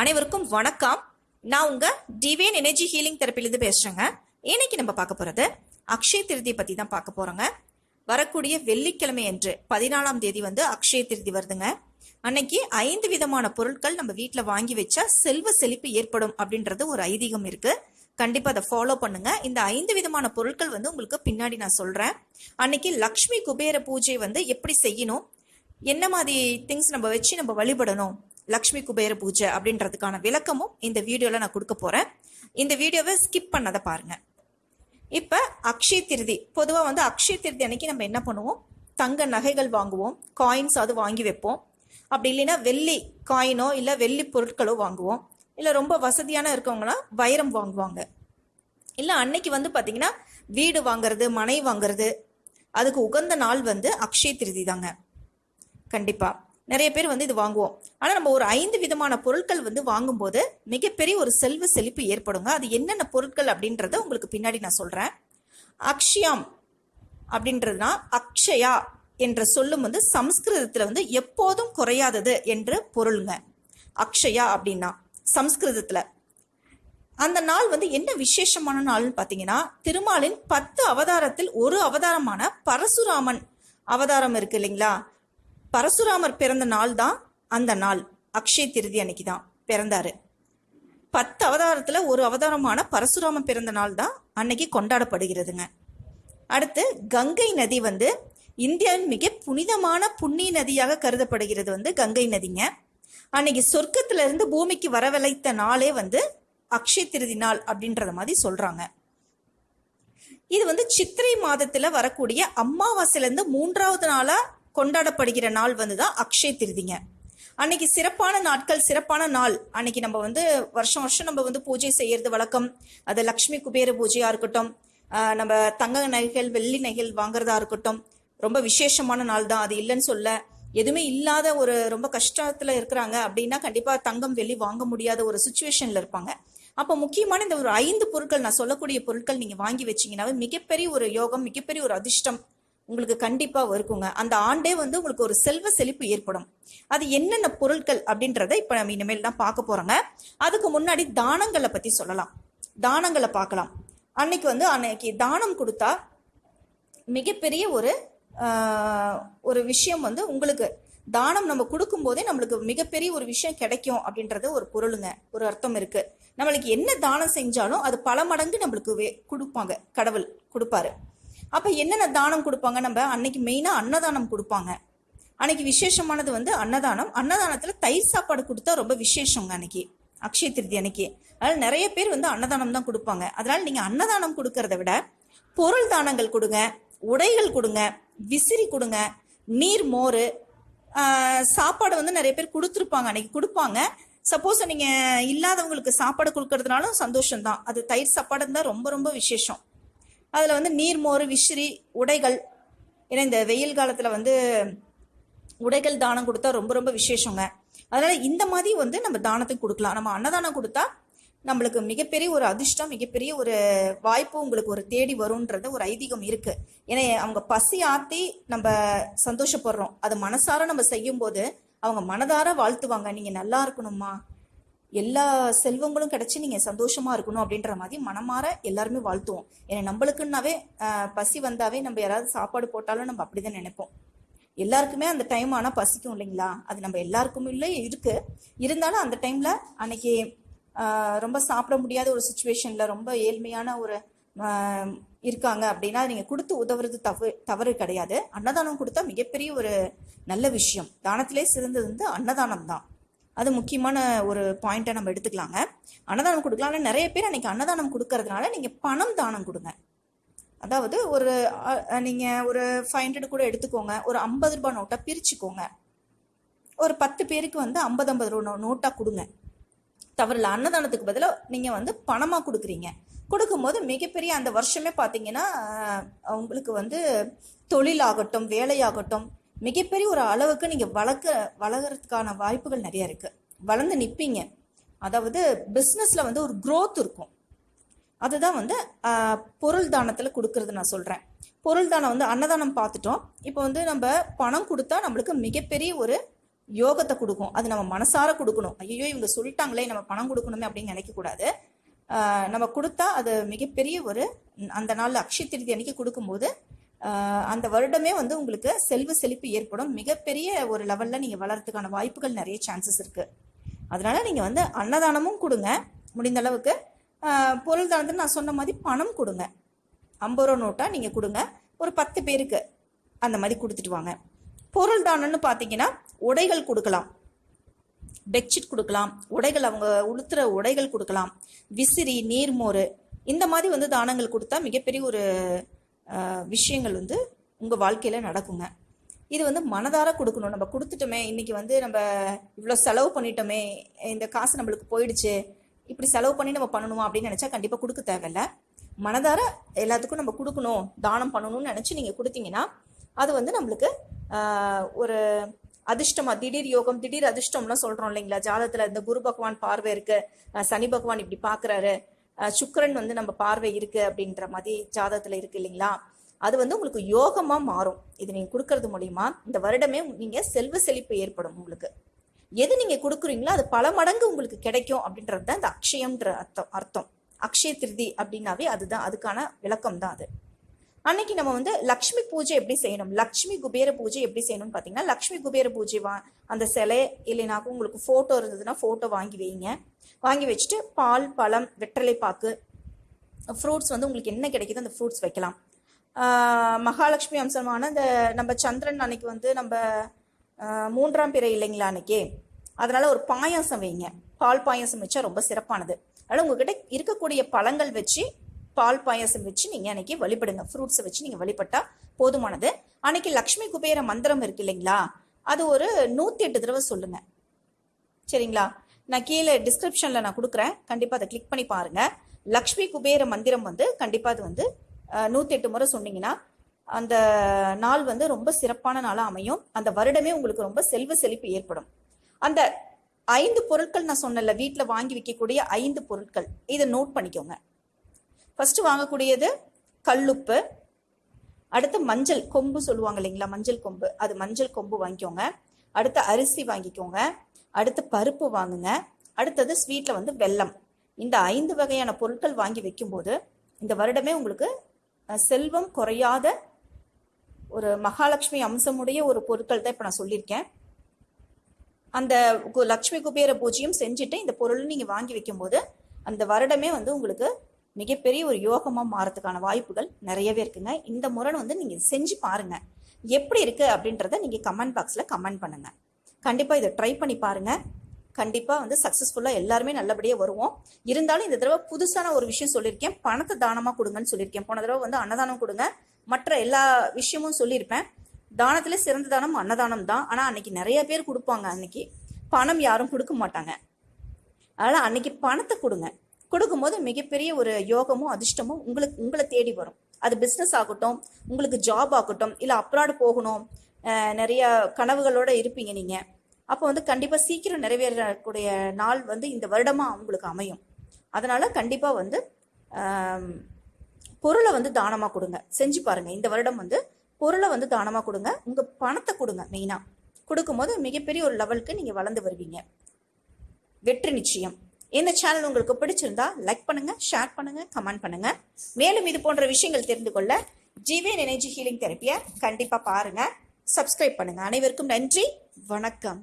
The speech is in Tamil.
அனைவருக்கும் வணக்கம். நான் உங்க டிவைன் எனர்ஜி ஹீலிங் தெரப்பிலிருந்து பேசுறேங்க. இன்னைக்கு நம்ம பார்க்க போறது அக்ஷய திருதி பத்தி தான் பார்க்க போறோங்க. வரக்கூடிய வெள்ளிக்கிழமை என்று பதினாலாம் தேதி வந்து அக்ஷய திருதி வருதுங்க. அன்னைக்கு ஐந்து விதமான பொருட்கள் நம்ம வீட்டில் வாங்கி வச்சா செல்வ செழிப்பு ஏற்படும் அப்படின்றது ஒரு ஐதீகம் இருக்கு. கண்டிப்பா அதை ஃபாலோ பண்ணுங்க. இந்த ஐந்து விதமான பொருட்கள் வந்து உங்களுக்கு பின்னாடி நான் சொல்றேன். அன்னைக்கு லக்ஷ்மி குபேர பூஜை வந்து எப்படி செய்யணும்? என்ன மாதிரி திங்ஸ் நம்ம வச்சு நம்ம வழிபடணும்? லக்ஷ்மி குபேர பூஜை அப்படின்றதுக்கான விளக்கமும் இந்த வீடியோவில் நான் கொடுக்க போகிறேன் இந்த வீடியோவை ஸ்கிப் பண்ணதை பாருங்கள் இப்போ அக்ஷய திருதி பொதுவாக வந்து அக்ஷய திருதி அன்னைக்கு நம்ம என்ன பண்ணுவோம்? தங்க நகைகள் வாங்குவோம் காயின்ஸ் அது வாங்கி வைப்போம். அப்படி இல்லைன்னா வெள்ளி காயினோ இல்லை வெள்ளி பொருட்களோ வாங்குவோம். இல்லை ரொம்ப வசதியான இருக்கவங்களாம் வைரம் வாங்குவாங்க. இல்லை அன்னைக்கு வந்து பார்த்தீங்கன்னா வீடு வாங்குறது மனை வாங்குறது அதுக்கு உகந்த நாள் வந்து அக்ஷய திருதி தாங்க. கண்டிப்பாக நிறைய பேர் வந்து இது வாங்குவோம். ஆனால் நம்ம ஒரு ஐந்து விதமான பொருட்கள் வந்து வாங்கும்போது மிகப்பெரிய ஒரு செல்வ செழிப்பு ஏற்படுங்க. அது என்னென்ன பொருட்கள் அப்படின்றத உங்களுக்கு பின்னாடி நான் சொல்கிறேன் அக்ஷயம் அப்படின்றதுனா அக்ஷயா என்ற சொல்லும் வந்து சம்ஸ்கிருதத்தில் வந்து எப்போதும் குறையாதது என்று பொருளுங்க. அக்ஷயா அப்படின்னா சம்ஸ்கிருதத்தில். அந்த நாள் வந்து என்ன விசேஷமான நாள்னு பார்த்தீங்கன்னா திருமாலின் பத்து அவதாரத்தில் ஒரு அவதாரமான பரசுராமன் அவதாரம் இருக்கு இல்லைங்களா? பரசுராமர் பிறந்த நாள் தான் அந்த நாள். அக்ஷய திருதி அன்னைக்கு தான் பிறந்தாரு. பத்து அவதாரத்தில் ஒரு அவதாரமான பரசுராமன் பிறந்த நாள் தான் அன்னைக்கு கொண்டாடப்படுகிறதுங்க. அடுத்து கங்கை நதி வந்து இந்தியாவின் மிக புனிதமான புண்ணிய நதியாக கருதப்படுகிறது வந்து கங்கை நதிங்க. அன்னைக்கு சொர்க்கத்திலிருந்து பூமிக்கு வரவழைத்த நாளே வந்து அக்ஷய திருதி நாள் அப்படின்றத மாதிரி சொல்றாங்க. இது வந்து சித்திரை மாதத்தில் வரக்கூடிய அமாவாசையிலேருந்து மூன்றாவது நாளாக கொண்டாடப்படுகிற நாள் வந்து தான் அக்ஷய திருதிங்க. அன்னைக்கு சிறப்பான நாட்கள் சிறப்பான நாள். அன்னைக்கு நம்ம வந்து வருஷம் வருஷம் நம்ம வந்து பூஜை செய்யறது வழக்கம். அது லக்ஷ்மி குபேர பூஜையா இருக்கட்டும் நம்ம தங்க நகைகள் வெள்ளி நகைகள் வாங்குறதா இருக்கட்டும் ரொம்ப விசேஷமான நாள் தான். அது இல்லைன்னு சொல்ல. எதுவுமே இல்லாத ஒரு ரொம்ப கஷ்டத்துல இருக்கிறாங்க அப்படின்னா கண்டிப்பா தங்கம் வெள்ளி வாங்க முடியாத ஒரு சுச்சுவேஷன்ல இருப்பாங்க. அப்போ முக்கியமான இந்த ஒரு ஐந்து பொருட்கள் நான் சொல்லக்கூடிய பொருட்கள் நீங்க வாங்கி வச்சீங்கன்னாவே மிகப்பெரிய ஒரு யோகம் மிகப்பெரிய ஒரு அதிர்ஷ்டம். உங்களுக்கு கண்டிப்பாக இருக்குங்க. அந்த ஆண்டே வந்து உங்களுக்கு ஒரு செல்வ செழிப்பு ஏற்படும். அது என்னென்ன பொருட்கள் அப்படின்றத இப்போ நம்ம இனிமேல் தான் பார்க்க போகிறோங்க அதுக்கு முன்னாடி தானங்களை பற்றி சொல்லலாம். தானங்களை பார்க்கலாம். அன்னைக்கு வந்து அன்னைக்கு தானம் கொடுத்தா மிகப்பெரிய ஒரு ஒரு விஷயம் வந்து உங்களுக்கு தானம் நம்ம கொடுக்கும் போதே நம்மளுக்கு மிகப்பெரிய ஒரு விஷயம் கிடைக்கும் அப்படின்றது ஒரு பொருளுங்க. ஒரு அர்த்தம் இருக்கு. நம்மளுக்கு என்ன தானம் செஞ்சாலும் அது பல மடங்கு நம்மளுக்கு கொடுப்பாங்க. கடவுள் கொடுப்பாரு. அப்ப என்னென்ன தானம் கொடுப்பாங்க நம்ம? அன்னைக்கு மெயினா அன்னதானம் கொடுப்பாங்க. அன்னைக்கு விசேஷமானது வந்து அன்னதானம். அன்னதானத்துல தயிர் சாப்பாடு கொடுத்தா ரொம்ப விசேஷங்க அன்னைக்கு. அக்ஷய திருதி அன்னைக்கு. அதனால நிறைய பேர் வந்து அன்னதானம் தான் கொடுப்பாங்க. அதனால நீங்க அன்னதானம் கொடுக்கறத விட பொருள் தானங்கள் கொடுங்க உடைகள் கொடுங்க விசிறி கொடுங்க நீர் மோர் சாப்பாடு வந்து நிறைய பேர் கொடுத்துருப்பாங்க அன்னைக்கு கொடுப்பாங்க. சப்போஸ் நீங்க இல்லாதவங்களுக்கு சாப்பாடு கொடுக்கறதுனாலும் சந்தோஷம் தான் அது தயிர் சாப்பாடு இருந்தால் ரொம்ப ரொம்ப விசேஷம். அதில் வந்து நீர்மோறு விசிறி உடைகள். ஏன்னா இந்த வெயில் காலத்தில் வந்து உடைகள் தானம் கொடுத்தா ரொம்ப ரொம்ப விசேஷங்க. அதனால் இந்த மாதிரி வந்து நம்ம தானத்துக்கு கொடுக்கலாம். நம்ம அன்னதானம் கொடுத்தா நம்மளுக்கு மிகப்பெரிய ஒரு அதிர்ஷ்டம் மிகப்பெரிய ஒரு வாய்ப்பு உங்களுக்கு ஒரு தேடி வரும்ன்றது ஒரு ஐதீகம் இருக்கு. ஏன்னா அவங்க பசி ஆத்தி நம்ம சந்தோஷப்படுறோம். அது மனசார நம்ம செய்யும் போது அவங்க மனதார வாழ்த்துவாங்க. நீங்க நல்லா இருக்கணுமா எல்லா செல்வங்களும் கிடைச்சி நீங்க சந்தோஷமா இருக்கணும் அப்படின்ற மாதிரி மனமாற எல்லாருமே வாழ்த்துவோம். ஏன்னா நம்மளுக்குன்னாவே பசி வந்தாவே நம்ம யாராவது சாப்பாடு போட்டாலும் நம்ம அப்படிதான் நினைப்போம். எல்லாருக்குமே அந்த டைம் ஆனால் பசிக்கும் இல்லைங்களா? அது நம்ம எல்லாருக்கும் இல்லை இருக்கு. இருந்தாலும் அந்த டைம்ல அன்னைக்கு ரொம்ப சாப்பிட முடியாத ஒரு சுச்சுவேஷன்ல ரொம்ப ஏழ்மையான ஒரு இருக்காங்க அப்படின்னா நீங்க கொடுத்து உதவுறது தவறு தவறு கிடையாது. அன்னதானம் கொடுத்தா மிகப்பெரிய ஒரு நல்ல விஷயம். தானத்திலே சிறந்தது வந்து அன்னதானம் தான் அது முக்கியமான ஒரு பாயிண்ட்டை நம்ம எடுத்துக்கலாங்க. அன்னதானம் கொடுக்கலாம். ஆனால் நிறைய பேர் அன்னைக்கு அன்னதானம் கொடுக்கறதுனால நீங்கள் பணம் தானம் கொடுங்க. அதாவது ஒரு நீங்கள் ஒரு ஃபைவ் ஹண்ட்ரட் கூட எடுத்துக்கோங்க. ஒரு ஐம்பது ரூபாய் நோட்டாக பிரிச்சுக்கோங்க. ஒரு பத்து பேருக்கு வந்து ஐம்பது ஐம்பது ரூபா நோட்டாக கொடுங்க. தவறில்ல. அன்னதானத்துக்கு பதிலாக நீங்கள் வந்து பணமாக கொடுக்குறீங்க. கொடுக்கும்போது மிகப்பெரிய அந்த வருஷமே பார்த்தீங்கன்னா உங்களுக்கு வந்து தொழிலாகட்டும் வேலையாகட்டும் மிகப்பெரிய ஒரு அளவுக்கு நீங்கள் வளர்க்க வளர்கிறதுக்கான வாய்ப்புகள் நிறைய இருக்குது வளர்ந்து நிற்பீங்க அதாவது பிஸ்னஸில் வந்து ஒரு க்ரோத் இருக்கும். அதுதான் வந்து பொருள் தானத்தில் கொடுக்கறது நான் சொல்கிறேன் பொருள் தானம் வந்து அன்னதானம் பார்த்துட்டோம். இப்போ வந்து நம்ம பணம் கொடுத்தா நம்மளுக்கு மிகப்பெரிய ஒரு யோகத்தை கொடுக்கும். அது நம்ம மனசார கொடுக்கணும். ஐயோ இவங்க சொல்லிட்டாங்களே நம்ம பணம் கொடுக்கணுமே அப்படின்னு நினைக்கக்கூடாது நம்ம கொடுத்தா அது மிகப்பெரிய ஒரு அந்த நாள் அக்ஷய திருதி அன்னைக்கு கொடுக்கும்போது அந்த வருடமே வந்து உங்களுக்கு செல்வ செழிப்பு ஏற்படும். மிகப்பெரிய ஒரு லெவலில் நீங்கள் வளர்றதுக்கான வாய்ப்புகள் நிறைய சான்சஸ் இருக்குது அதனால் நீங்கள் வந்து அன்னதானமும் கொடுங்க. முடிந்த அளவுக்கு பொருள் தானத்தில் நான் சொன்ன மாதிரி பணம் கொடுங்க. ஐம்பது ரூபா நோட்டாக நீங்கள் கொடுங்க. ஒரு பத்து பேருக்கு அந்த மாதிரி கொடுத்துட்டு வாங்க. பொருள் தானம்னு பார்த்தீங்கன்னா உடைகள் கொடுக்கலாம். பெட்ஷீட் கொடுக்கலாம். உடைகள் அவங்க உளுத்துற உடைகள் கொடுக்கலாம். விசிறி நீர்மோறு இந்த மாதிரி வந்து தானங்கள் கொடுத்தா மிகப்பெரிய ஒரு விஷயங்கள் வந்து உங்கள் வாழ்க்கையில் நடக்குங்க. இது வந்து மனதார கொடுக்கணும். நம்ம கொடுத்துட்டோமே இன்னைக்கு வந்து நம்ம இவ்வளோ செலவு பண்ணிட்டோமே இந்த காசு நம்மளுக்கு போயிடுச்சு இப்படி செலவு பண்ணி நம்ம பண்ணணுமா அப்படின்னு நினச்சா கண்டிப்பாக கொடுக்க தேவையில்ல. மனதார எல்லாத்துக்கும் நம்ம கொடுக்கணும் தானம் பண்ணணும்னு நினச்சி நீங்கள் கொடுத்தீங்கன்னா அது வந்து நம்மளுக்கு ஒரு அதிர்ஷ்டமாக திடீர் யோகம் திடீர் அதிர்ஷ்டம்லாம் சொல்கிறோம் இல்லைங்களா? ஜாதத்தில் இந்த குரு பகவான் பார்வை இருக்குது சனி பகவான் இப்படி பார்க்குறாரு சுக்கிரன் வந்து நம்ம பார்வை இருக்கு அப்படின்ற மாதிரி ஜாதகத்துல இருக்கு இல்லைங்களா? அது வந்து உங்களுக்கு யோகமா மாறும். இது நீங்க கொடுக்கறது மூலியமா இந்த வருடமே நீங்க செல்வ செழிப்பு ஏற்படும் உங்களுக்கு. எது நீங்க கொடுக்குறீங்களோ அது பல மடங்கு உங்களுக்கு கிடைக்கும் அப்படின்றது தான் இந்த அக்ஷயம்ன்ற அர்த்தம் அர்த்தம். அக்ஷய திருதி அப்படின்னாவே அதுதான் அதுக்கான விளக்கம் தான் அது. அன்னைக்கு நம்ம வந்து லக்ஷ்மி பூஜை எப்படி செய்யணும்? லக்ஷ்மி குபேர பூஜை எப்படி செய்யணும்னு பார்த்தீங்கன்னா லக்ஷ்மி குபேர பூஜை வா அந்த சிலை இல்லைனாக்கும் உங்களுக்கு ஃபோட்டோ இருந்ததுன்னா ஃபோட்டோ வாங்கி வைங்க. வாங்கி வச்சுட்டு பால் பழம் வெற்றலை பாக்கு ஃப்ரூட்ஸ் வந்து உங்களுக்கு என்ன கிடைக்குதோ அந்த ஃப்ரூட்ஸ் வைக்கலாம். மகாலட்சுமி அம்சமான இந்த நம்ம சந்திரன் அன்னைக்கு வந்து நம்ம மூன்றாம் பிறை இல்லைங்களா அன்னைக்கு? அதனால ஒரு பாயாசம் வைங்க. பால் பாயாசம் வச்சா ரொம்ப சிறப்பானது. அதனால உங்ககிட்ட இருக்கக்கூடிய பழங்கள் வச்சு பால் பாயாசம் வச்சு நீங்கள் அன்னைக்கு வழிபடுங்க. ஃப்ரூட்ஸை வச்சு நீங்கள் வழிபட்டால் போதுமானது. அன்னைக்கு லக்ஷ்மி குபேர மந்திரம் இருக்கு இல்லைங்களா? அது ஒரு நூற்றி எட்டு தடவை சொல்லுங்க. சரிங்களா? நான் கீழே டிஸ்கிரிப்ஷனில் நான் கொடுக்குறேன். கண்டிப்பாக அதை கிளிக் பண்ணி பாருங்கள் லக்ஷ்மி குபேர மந்திரம் வந்து கண்டிப்பாக அது வந்து நூற்றி எட்டு முறை சொன்னீங்கன்னா அந்த நாள் வந்து ரொம்ப சிறப்பான நாளாக அமையும். அந்த வருடமே உங்களுக்கு ரொம்ப செல்வ செழிப்பு ஏற்படும். அந்த ஐந்து பொருட்கள் நான் சொன்னல வீட்டில் வாங்கி வைக்கக்கூடிய ஐந்து பொருட்கள் இதை நோட் பண்ணிக்கோங்க. ஃபஸ்ட்டு வாங்கக்கூடியது கல்லுப்பு. அடுத்து மஞ்சள் கொம்பு சொல்லுவாங்க இல்லைங்களா? மஞ்சள் கொம்பு. அது மஞ்சள் கொம்பு வாங்கிக்கோங்க. அடுத்து அரிசி வாங்கிக்கோங்க. அடுத்து பருப்பு வாங்குங்க. அடுத்தது ஸ்வீட்டில் வந்து வெல்லம். இந்த ஐந்து வகையான பொருட்கள் வாங்கி வைக்கும்போது இந்த வருடமே உங்களுக்கு செல்வம் குறையாத ஒரு மகாலட்சுமி அம்சமுடைய ஒரு பொருட்கள் தான் இப்போ நான் சொல்லியிருக்கேன். அந்த கு- லக்ஷ்மி குபேர பூஜையும் செஞ்சுட்டு இந்த பொருள் நீங்கள் வாங்கி வைக்கும்போது அந்த வருடமே வந்து உங்களுக்கு மிகப்பெரிய ஒரு யோகமாக மாறதுக்கான வாய்ப்புகள் நிறையவே இருக்குங்க. இந்த முறை வந்து நீங்கள் செஞ்சு பாருங்க. எப்படி இருக்கு அப்படின்றத நீங்கள் கமெண்ட் பாக்ஸில் கமெண்ட் பண்ணுங்க. கண்டிப்பாக இதை ட்ரை பண்ணி பாருங்க. கண்டிப்பாக வந்து சக்ஸஸ்ஃபுல்லாக எல்லாருமே நல்லபடியாக வருவோம். இருந்தாலும் இந்த தடவை புதுசான ஒரு விஷயம் சொல்லியிருக்கேன். பணத்தை தானமாக கொடுங்கன்னு சொல்லியிருக்கேன். போன தடவை வந்து அன்னதானம் கொடுங்க. மற்ற எல்லா விஷயமும் சொல்லியிருப்பேன். தானத்தில் சிறந்த தானம் அன்னதானம் தான். ஆனால் அன்னைக்கு நிறைய பேர் கொடுப்பாங்க. அன்னைக்கு பணம் யாரும் கொடுக்க மாட்டாங்க. அதனால் அன்னைக்கு பணத்தை கொடுங்க. கொடுக்கும்போது மிகப்பெரிய ஒரு யோகமும் அதிர்ஷ்டமும் உங்களுக்கு உங்களை தேடி வரும். அது பிஸ்னஸ் ஆகட்டும் உங்களுக்கு ஜாப் ஆகட்டும் இல்லை அப்ராடு போகணும் நிறைய கனவுகளோட இருப்பீங்க நீங்க. அப்போ வந்து கண்டிப்பாக சீக்கிரம் நிறைவேறக்கூடிய நாள் வந்து இந்த வருடமாக உங்களுக்கு அமையும். அதனால கண்டிப்பாக வந்து பொருளை வந்து தானமாக கொடுங்க. செஞ்சு பாருங்க. இந்த வருடம் வந்து பொருளை வந்து தானமாக கொடுங்க. உங்க பணத்தை கொடுங்க மெயினாக கொடுக்கும்போது மிகப்பெரிய ஒரு லெவலுக்கு நீங்கள் வளர்ந்து வருவீங்க. வெற்றி நிச்சயம். இந்த சேனல் உங்களுக்கு பிடிச்சிருந்தா லைக் பண்ணுங்க ஷேர் பண்ணுங்க கமெண்ட் பண்ணுங்க. மேலும் இது போன்ற விஷயங்கள் தெரிந்து கொள்ள ஜிவேன் எனர்ஜி ஹீலிங் தெரப்பியை கண்டிப்பாக பாருங்க. சப்ஸ்கிரைப் பண்ணுங்க. அனைவருக்கும் நன்றி. வணக்கம்.